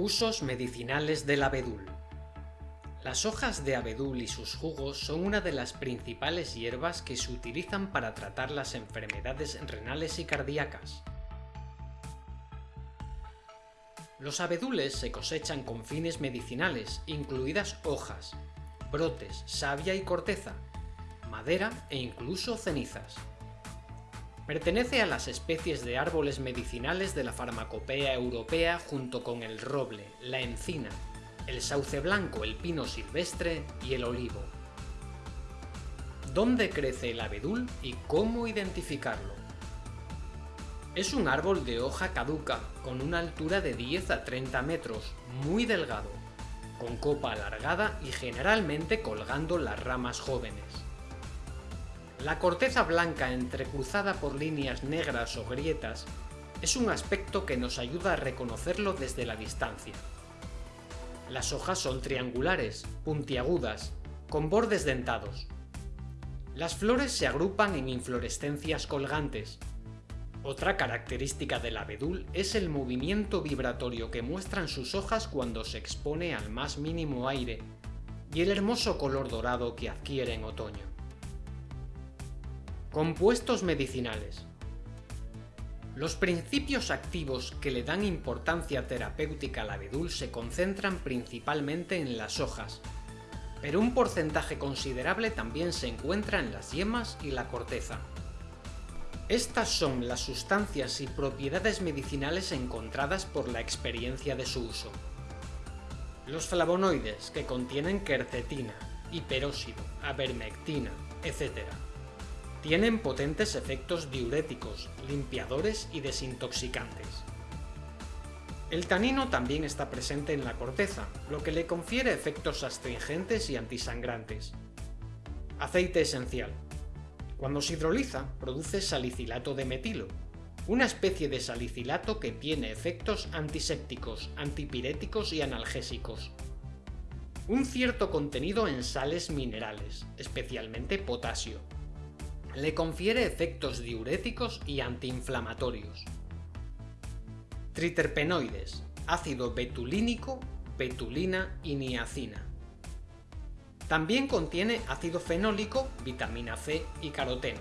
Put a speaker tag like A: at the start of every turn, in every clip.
A: Usos medicinales del abedul. Las hojas de abedul y sus jugos son una de las principales hierbas que se utilizan para tratar las enfermedades renales y cardíacas. Los abedules se cosechan con fines medicinales, incluidas hojas, brotes, savia y corteza, madera e incluso cenizas. Pertenece a las especies de árboles medicinales de la farmacopea europea junto con el roble, la encina, el sauce blanco, el pino silvestre y el olivo. ¿Dónde crece el abedul y cómo identificarlo? Es un árbol de hoja caduca, con una altura de 10 a 30 metros, muy delgado, con copa alargada y generalmente colgando las ramas jóvenes. La corteza blanca entrecruzada por líneas negras o grietas es un aspecto que nos ayuda a reconocerlo desde la distancia. Las hojas son triangulares, puntiagudas, con bordes dentados. Las flores se agrupan en inflorescencias colgantes. Otra característica del abedul es el movimiento vibratorio que muestran sus hojas cuando se expone al más mínimo aire y el hermoso color dorado que adquiere en otoño. Compuestos medicinales. Los principios activos que le dan importancia terapéutica al abedul se concentran principalmente en las hojas, pero un porcentaje considerable también se encuentra en las yemas y la corteza. Estas son las sustancias y propiedades medicinales encontradas por la experiencia de su uso. Los flavonoides, que contienen quercetina, hiperóxido, avermectina, etc tienen potentes efectos diuréticos, limpiadores y desintoxicantes. El tanino también está presente en la corteza, lo que le confiere efectos astringentes y antisangrantes. Aceite esencial. Cuando se hidroliza, produce salicilato de metilo, una especie de salicilato que tiene efectos antisépticos, antipiréticos y analgésicos. Un cierto contenido en sales minerales, especialmente potasio, le confiere efectos diuréticos y antiinflamatorios. Triterpenoides, ácido betulínico, betulina y niacina. También contiene ácido fenólico, vitamina C y caroteno.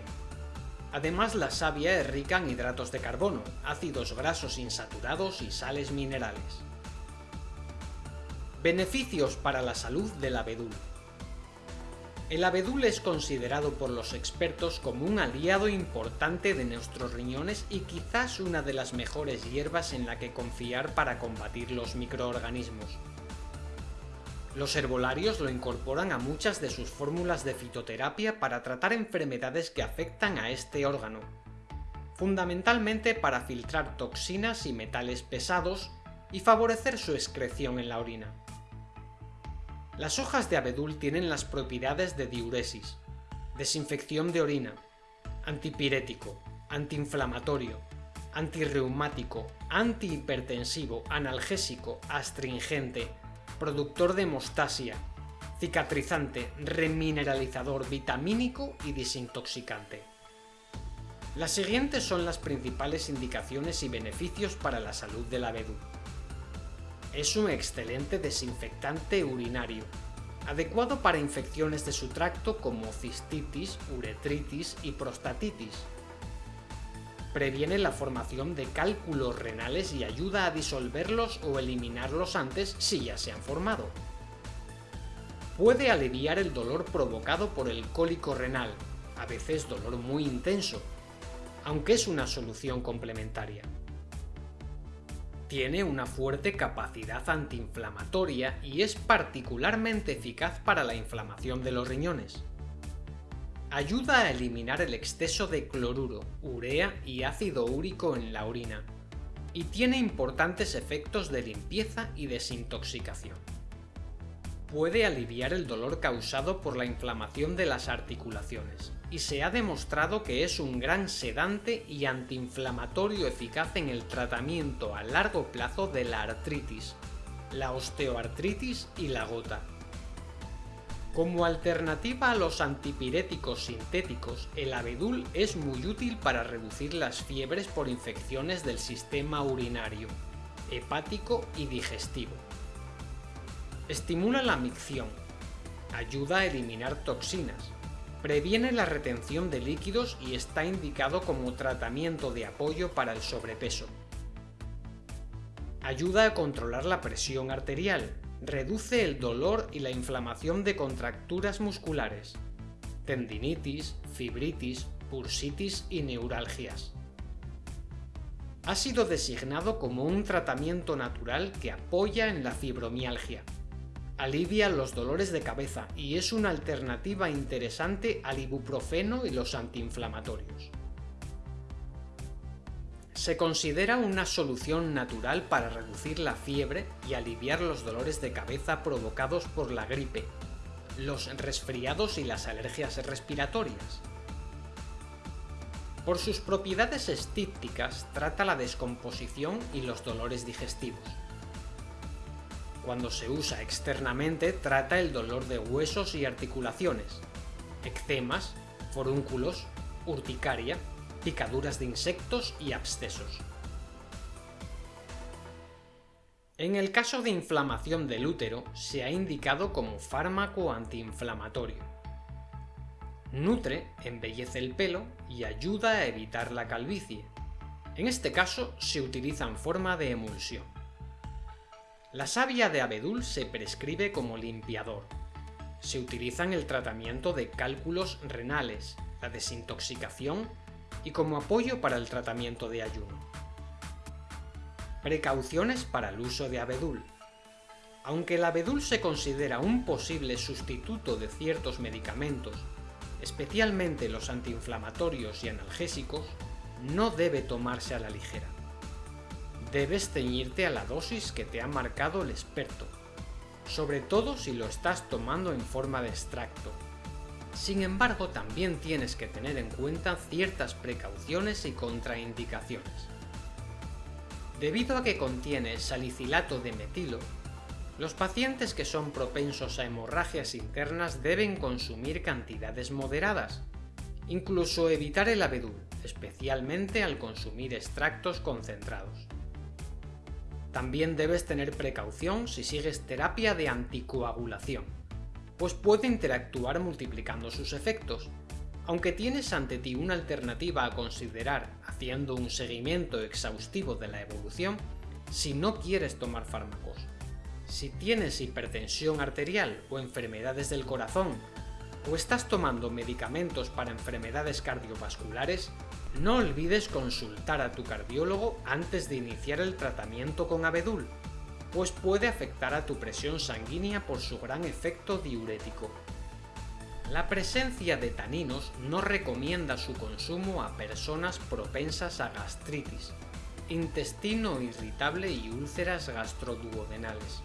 A: Además la savia es rica en hidratos de carbono, ácidos grasos insaturados y sales minerales. Beneficios para la salud del abedul. El abedul es considerado por los expertos como un aliado importante de nuestros riñones y quizás una de las mejores hierbas en la que confiar para combatir los microorganismos. Los herbolarios lo incorporan a muchas de sus fórmulas de fitoterapia para tratar enfermedades que afectan a este órgano, fundamentalmente para filtrar toxinas y metales pesados y favorecer su excreción en la orina. Las hojas de abedul tienen las propiedades de diuresis, desinfección de orina, antipirético, antiinflamatorio, antirreumático, antihipertensivo, analgésico, astringente, productor de hemostasia, cicatrizante, remineralizador, vitamínico y desintoxicante. Las siguientes son las principales indicaciones y beneficios para la salud del abedul. Es un excelente desinfectante urinario, adecuado para infecciones de su tracto como cistitis, uretritis y prostatitis. Previene la formación de cálculos renales y ayuda a disolverlos o eliminarlos antes si ya se han formado. Puede aliviar el dolor provocado por el cólico renal, a veces dolor muy intenso, aunque es una solución complementaria. Tiene una fuerte capacidad antiinflamatoria y es particularmente eficaz para la inflamación de los riñones. Ayuda a eliminar el exceso de cloruro, urea y ácido úrico en la orina, y tiene importantes efectos de limpieza y desintoxicación. Puede aliviar el dolor causado por la inflamación de las articulaciones, y se ha demostrado que es un gran sedante y antiinflamatorio eficaz en el tratamiento a largo plazo de la artritis, la osteoartritis y la gota. Como alternativa a los antipiréticos sintéticos, el abedul es muy útil para reducir las fiebres por infecciones del sistema urinario, hepático y digestivo. Estimula la micción, ayuda a eliminar toxinas, previene la retención de líquidos y está indicado como tratamiento de apoyo para el sobrepeso. Ayuda a controlar la presión arterial, reduce el dolor y la inflamación de contracturas musculares, tendinitis, fibritis, bursitis y neuralgias. Ha sido designado como un tratamiento natural que apoya en la fibromialgia. Alivia los dolores de cabeza y es una alternativa interesante al ibuprofeno y los antiinflamatorios. Se considera una solución natural para reducir la fiebre y aliviar los dolores de cabeza provocados por la gripe, los resfriados y las alergias respiratorias. Por sus propiedades estípticas trata la descomposición y los dolores digestivos. Cuando se usa externamente trata el dolor de huesos y articulaciones, eczemas, forúnculos, urticaria, picaduras de insectos y abscesos. En el caso de inflamación del útero, se ha indicado como fármaco antiinflamatorio. Nutre, embellece el pelo y ayuda a evitar la calvicie. En este caso se utiliza en forma de emulsión. La savia de abedul se prescribe como limpiador. Se utiliza en el tratamiento de cálculos renales, la desintoxicación y como apoyo para el tratamiento de ayuno. Precauciones para el uso de abedul. Aunque el abedul se considera un posible sustituto de ciertos medicamentos, especialmente los antiinflamatorios y analgésicos, no debe tomarse a la ligera debes ceñirte a la dosis que te ha marcado el experto, sobre todo si lo estás tomando en forma de extracto. Sin embargo, también tienes que tener en cuenta ciertas precauciones y contraindicaciones. Debido a que contiene salicilato de metilo, los pacientes que son propensos a hemorragias internas deben consumir cantidades moderadas, incluso evitar el abedul, especialmente al consumir extractos concentrados. También debes tener precaución si sigues terapia de anticoagulación, pues puede interactuar multiplicando sus efectos. Aunque tienes ante ti una alternativa a considerar haciendo un seguimiento exhaustivo de la evolución, si no quieres tomar fármacos. Si tienes hipertensión arterial o enfermedades del corazón, o estás tomando medicamentos para enfermedades cardiovasculares, no olvides consultar a tu cardiólogo antes de iniciar el tratamiento con abedul, pues puede afectar a tu presión sanguínea por su gran efecto diurético. La presencia de taninos no recomienda su consumo a personas propensas a gastritis, intestino irritable y úlceras gastroduodenales,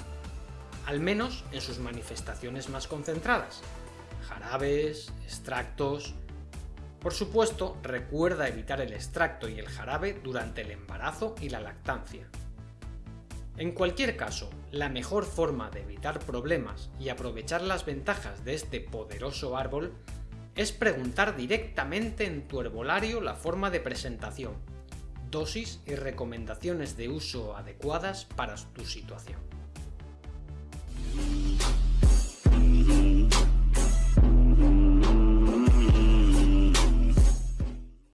A: al menos en sus manifestaciones más concentradas, jarabes, extractos, por supuesto, recuerda evitar el extracto y el jarabe durante el embarazo y la lactancia. En cualquier caso, la mejor forma de evitar problemas y aprovechar las ventajas de este poderoso árbol es preguntar directamente en tu herbolario la forma de presentación, dosis y recomendaciones de uso adecuadas para tu situación.